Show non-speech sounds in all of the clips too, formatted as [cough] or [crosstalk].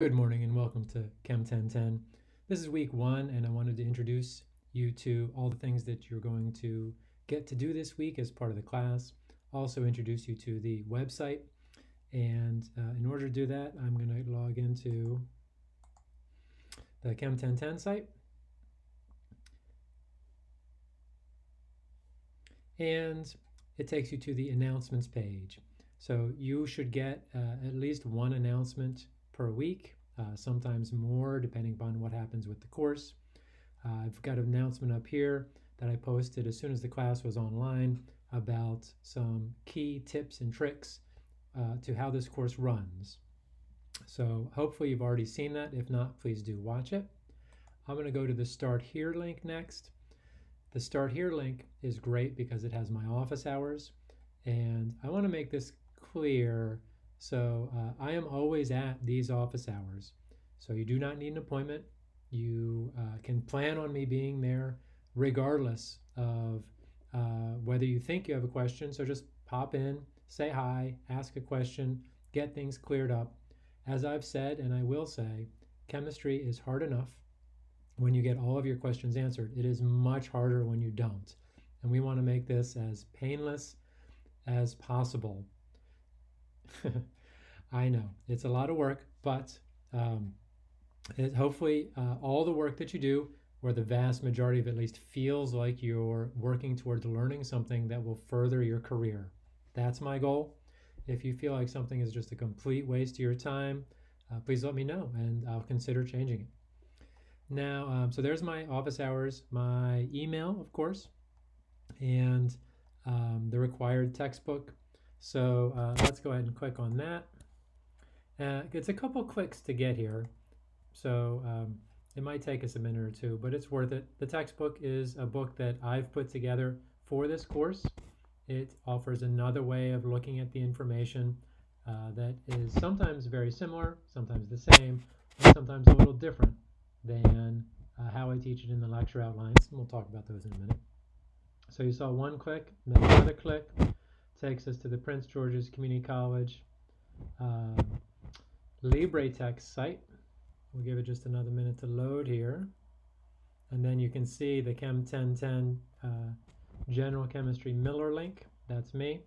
Good morning and welcome to Chem 1010. This is week one, and I wanted to introduce you to all the things that you're going to get to do this week as part of the class. Also, introduce you to the website. And uh, in order to do that, I'm going to log into the Chem 1010 site. And it takes you to the announcements page. So you should get uh, at least one announcement per week, uh, sometimes more depending upon what happens with the course. Uh, I've got an announcement up here that I posted as soon as the class was online about some key tips and tricks uh, to how this course runs. So hopefully you've already seen that. If not, please do watch it. I'm going to go to the Start Here link next. The Start Here link is great because it has my office hours. And I want to make this clear so uh, I am always at these office hours. So you do not need an appointment. You uh, can plan on me being there regardless of uh, whether you think you have a question. So just pop in, say hi, ask a question, get things cleared up. As I've said, and I will say, chemistry is hard enough when you get all of your questions answered. It is much harder when you don't. And we want to make this as painless as possible. [laughs] I know it's a lot of work, but um, it, hopefully, uh, all the work that you do, or the vast majority of at least, feels like you're working towards learning something that will further your career. That's my goal. If you feel like something is just a complete waste of your time, uh, please let me know and I'll consider changing it. Now, um, so there's my office hours, my email, of course, and um, the required textbook. So uh, let's go ahead and click on that. Uh, it's a couple clicks to get here, so um, it might take us a minute or two, but it's worth it. The textbook is a book that I've put together for this course. It offers another way of looking at the information uh, that is sometimes very similar, sometimes the same, and sometimes a little different than uh, how I teach it in the lecture outlines. And we'll talk about those in a minute. So you saw one click, then another click takes us to the Prince George's Community College LibreText site. We'll give it just another minute to load here. And then you can see the Chem 1010 uh, General Chemistry Miller link. That's me.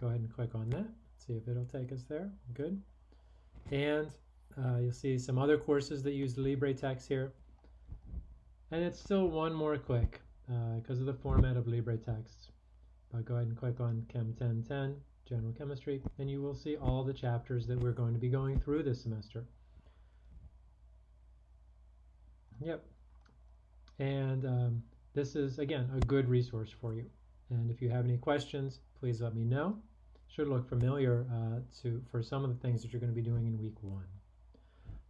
Go ahead and click on that. See if it'll take us there. Good. And uh, you'll see some other courses that use LibreText here. And it's still one more click because uh, of the format of LibreText. But go ahead and click on Chem 1010 general chemistry, and you will see all the chapters that we're going to be going through this semester. Yep. And um, this is, again, a good resource for you. And if you have any questions, please let me know. Should look familiar uh, to for some of the things that you're going to be doing in week one.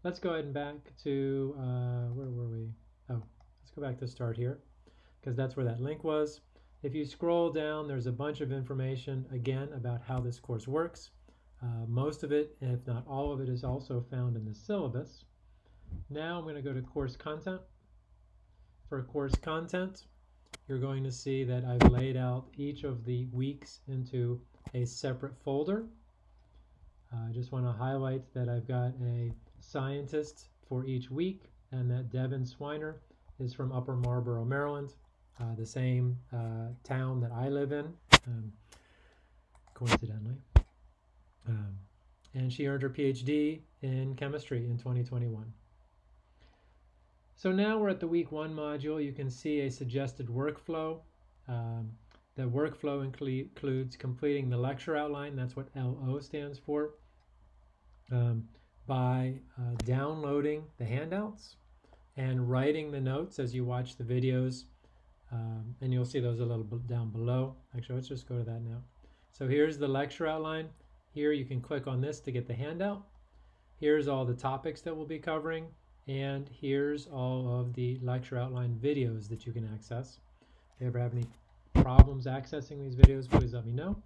Let's go ahead and back to, uh, where were we? Oh, let's go back to start here, because that's where that link was. If you scroll down, there's a bunch of information, again, about how this course works. Uh, most of it, if not all of it, is also found in the syllabus. Now I'm going to go to course content. For course content, you're going to see that I've laid out each of the weeks into a separate folder. Uh, I just want to highlight that I've got a scientist for each week and that Devin Swiner is from Upper Marlboro, Maryland uh, the same uh, town that I live in, um, coincidentally. Um, and she earned her PhD in chemistry in 2021. So now we're at the week one module. You can see a suggested workflow. Um, the workflow includes completing the lecture outline, that's what LO stands for, um, by uh, downloading the handouts and writing the notes as you watch the videos um, and you'll see those a little bit down below. Actually, let's just go to that now. So here's the lecture outline. Here you can click on this to get the handout. Here's all the topics that we'll be covering. And here's all of the lecture outline videos that you can access. If you ever have any problems accessing these videos, please let me know.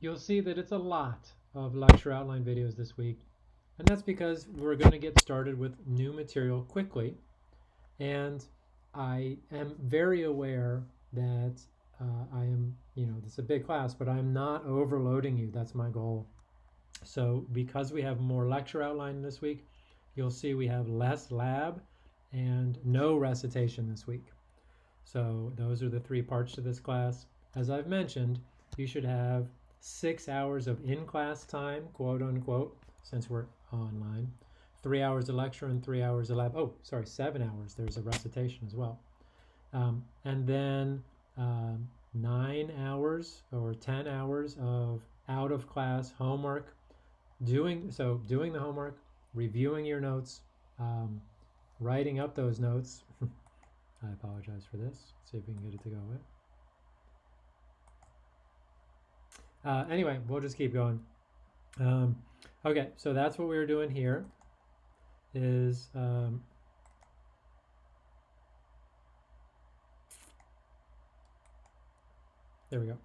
You'll see that it's a lot of lecture outline videos this week. And that's because we're going to get started with new material quickly. And I am very aware that uh, I am, you know, this is a big class, but I'm not overloading you. That's my goal. So because we have more lecture outline this week, you'll see we have less lab and no recitation this week. So those are the three parts to this class. As I've mentioned, you should have six hours of in-class time, quote unquote, since we're online, three hours of lecture and three hours of lab. Oh, sorry, seven hours. There's a recitation as well. Um, and then um, nine hours or 10 hours of out of class homework, doing so doing the homework, reviewing your notes, um, writing up those notes. [laughs] I apologize for this. Let's see if we can get it to go away. Uh, anyway, we'll just keep going. Um, okay, so that's what we were doing here. Is um, there we go.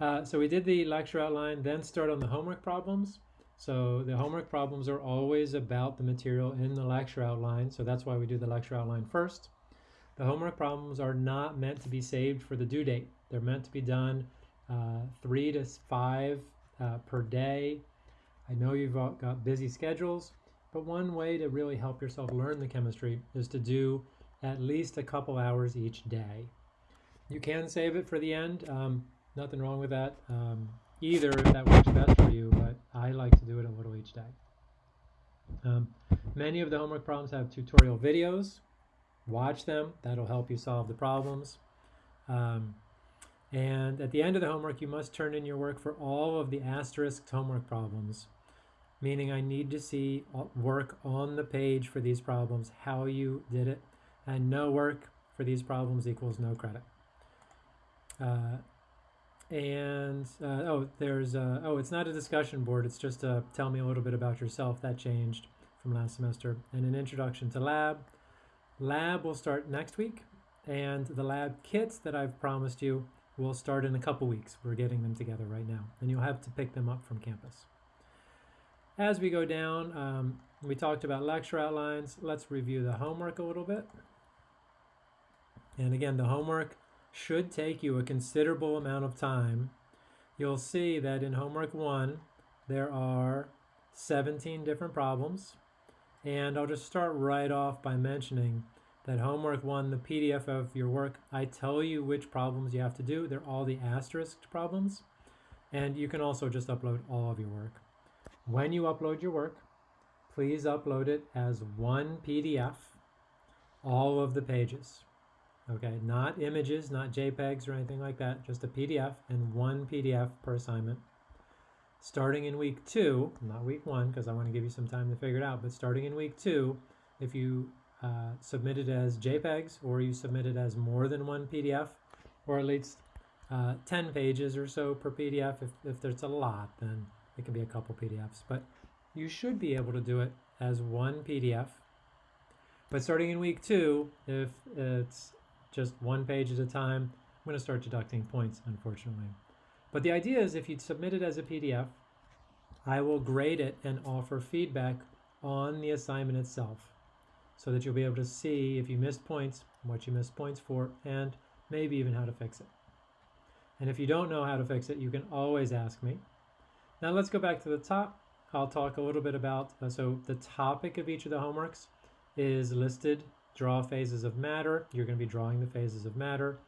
Uh, so we did the lecture outline, then start on the homework problems. So the homework problems are always about the material in the lecture outline. So that's why we do the lecture outline first. The homework problems are not meant to be saved for the due date. They're meant to be done uh, three to five uh, per day. I know you've got busy schedules, but one way to really help yourself learn the chemistry is to do at least a couple hours each day. You can save it for the end. Um, nothing wrong with that. Um, either if that works best for you, but I like to do it a little each day. Um, many of the homework problems have tutorial videos. Watch them. That'll help you solve the problems. Um, and at the end of the homework, you must turn in your work for all of the asterisked homework problems, meaning I need to see work on the page for these problems, how you did it, and no work for these problems equals no credit. Uh, and uh, oh, there's uh, oh, it's not a discussion board. It's just a tell me a little bit about yourself. That changed from last semester. And an introduction to lab. Lab will start next week, and the lab kits that I've promised you will start in a couple weeks. We're getting them together right now, and you'll have to pick them up from campus. As we go down, um, we talked about lecture outlines. Let's review the homework a little bit. And again, the homework should take you a considerable amount of time. You'll see that in homework one, there are 17 different problems. And I'll just start right off by mentioning that homework one, the PDF of your work, I tell you which problems you have to do. They're all the asterisked problems. And you can also just upload all of your work. When you upload your work, please upload it as one PDF, all of the pages. Okay, not images, not JPEGs or anything like that, just a PDF and one PDF per assignment. Starting in week two, not week one, because I want to give you some time to figure it out, but starting in week two, if you uh, submit it as JPEGs or you submit it as more than one PDF, or at least uh, 10 pages or so per PDF. If, if there's a lot, then it can be a couple PDFs, but you should be able to do it as one PDF. But starting in week two, if it's just one page at a time, I'm going to start deducting points, unfortunately. But the idea is if you submit it as a PDF, I will grade it and offer feedback on the assignment itself so that you'll be able to see if you missed points, what you missed points for, and maybe even how to fix it. And if you don't know how to fix it, you can always ask me. Now let's go back to the top. I'll talk a little bit about, uh, so the topic of each of the homeworks is listed. Draw phases of matter. You're going to be drawing the phases of matter,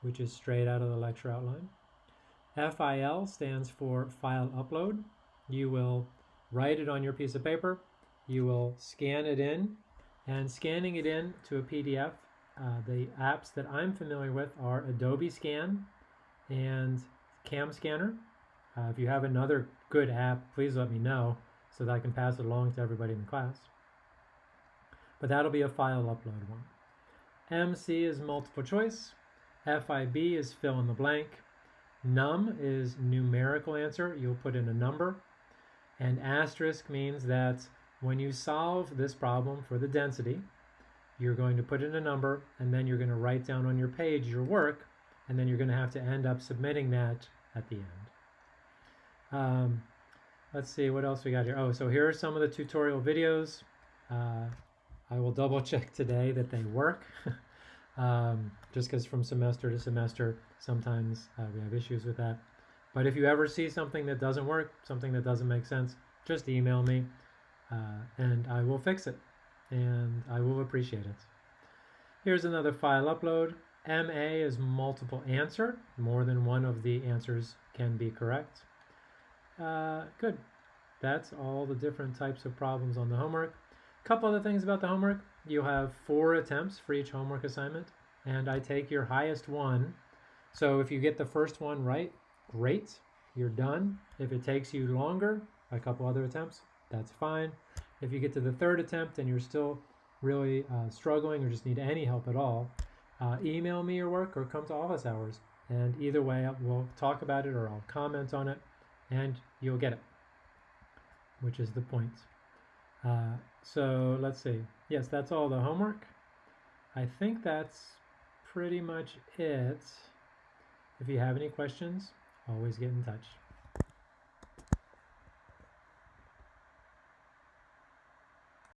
which is straight out of the lecture outline. FIL stands for file upload. You will write it on your piece of paper. You will scan it in and scanning it in to a PDF. Uh, the apps that I'm familiar with are Adobe Scan and Cam Scanner. Uh, if you have another good app, please let me know so that I can pass it along to everybody in the class. But that'll be a file upload one. MC is multiple choice. FIB is fill in the blank. Num is numerical answer. You'll put in a number. And asterisk means that when you solve this problem for the density, you're going to put in a number and then you're going to write down on your page your work and then you're going to have to end up submitting that at the end. Um, let's see what else we got here. Oh, so here are some of the tutorial videos. Uh, I will double [laughs] check today that they work. [laughs] um, just because from semester to semester, sometimes uh, we have issues with that. But if you ever see something that doesn't work, something that doesn't make sense, just email me. uh, and I will fix it, and I will appreciate it. Here's another file upload. MA is multiple answer. More than one of the answers can be correct. Uh, good. That's all the different types of problems on the homework. A couple other things about the homework. You have four attempts for each homework assignment, and I take your highest one. So if you get the first one right, great, you're done. If it takes you longer, a couple other attempts, that's fine. If you get to the third attempt and you're still really uh, struggling or just need any help at all, uh, email me your work or come to office hours. And either way, we'll talk about it or I'll comment on it and you'll get it, which is the point. Uh, so let's see. Yes, that's all the homework. I think that's pretty much it. If you have any questions, always get in touch.